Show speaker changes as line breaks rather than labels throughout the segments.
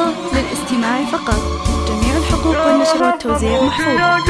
النسخة للاستماع فقط. جميع الحقوق والنشر والتوزيع محفوظة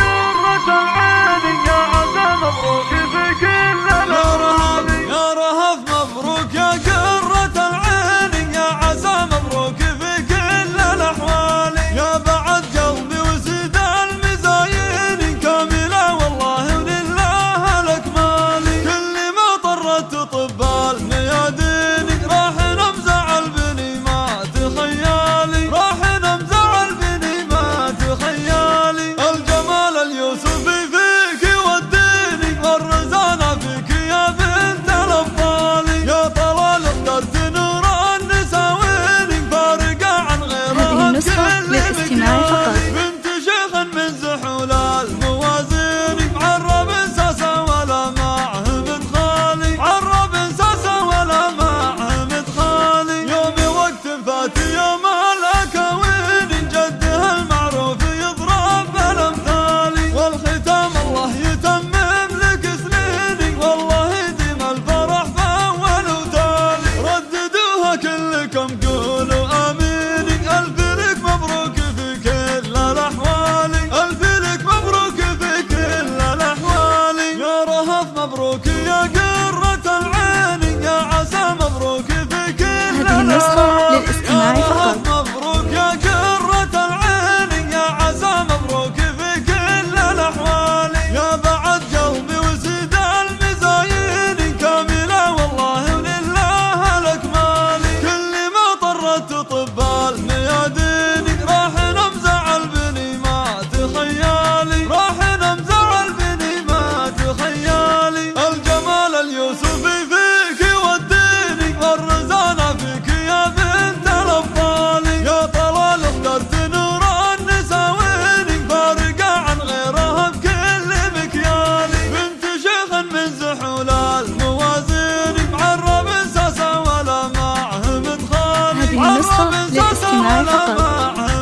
كلكم قولوا آميني الف لك مبروك في كل الأحوال. الف لك مبروك في كل الأحوال. يا رهف مبروك يا قرة العين يا عسى مبروك في كل الأحوال. ولا الموازين معرب ساسا ولا معهم مدخل معرب ساسا ولا معه